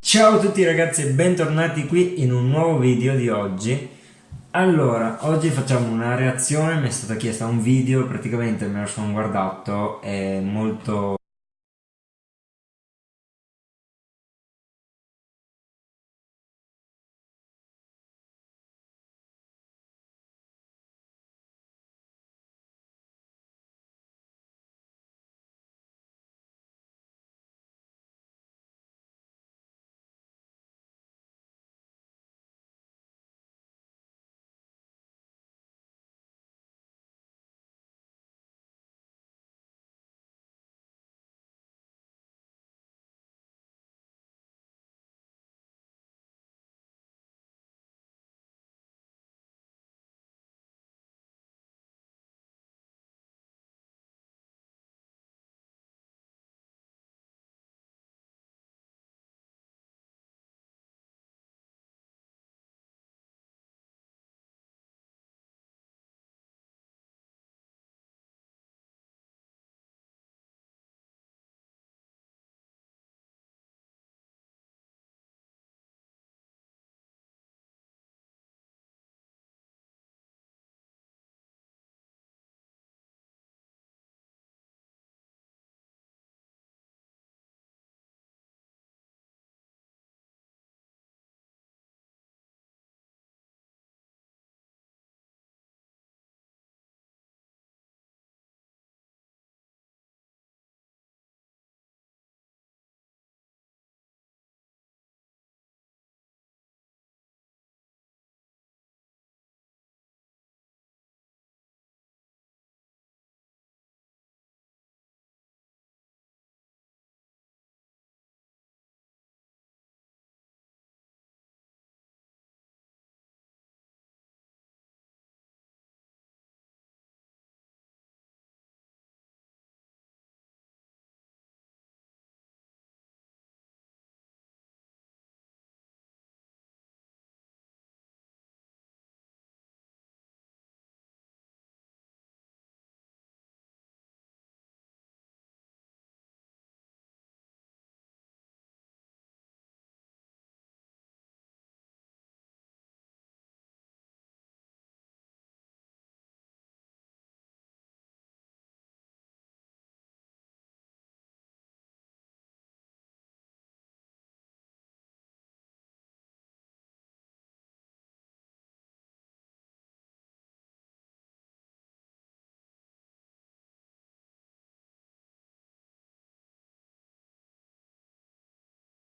Ciao a tutti ragazzi e bentornati qui in un nuovo video di oggi. Allora, oggi facciamo una reazione, mi è stata chiesta un video, praticamente me lo sono guardato, è molto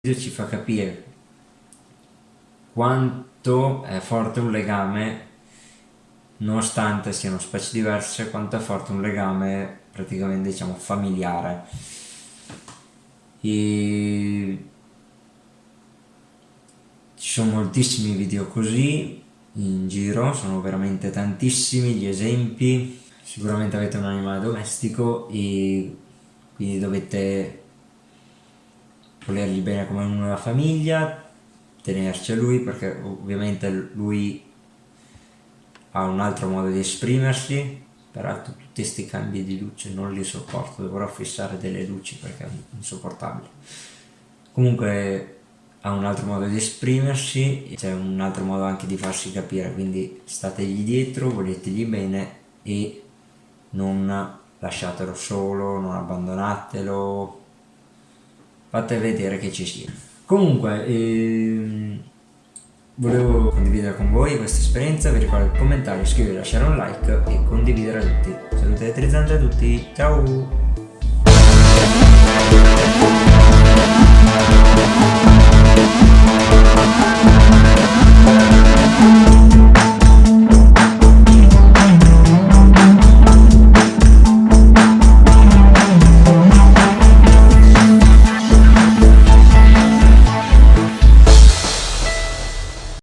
ci fa capire quanto è forte un legame nonostante siano specie diverse quanto è forte un legame praticamente diciamo familiare. E ci sono moltissimi video così in giro sono veramente tantissimi gli esempi. Sicuramente avete un animale domestico e quindi dovete volergli bene come una famiglia, tenerci a lui perché ovviamente lui ha un altro modo di esprimersi, peraltro tutti questi cambi di luce non li sopporto, dovrò fissare delle luci perché è insopportabile. Comunque ha un altro modo di esprimersi, c'è un altro modo anche di farsi capire, quindi stategli dietro, voletegli bene e non lasciatelo solo, non abbandonatelo, fate vedere che ci sia. Comunque ehm, volevo condividere con voi questa esperienza vi ricordo di commentare, iscrivervi, lasciare un like e condividere a tutti. Saluti elettrizzanti a tutti, ciao!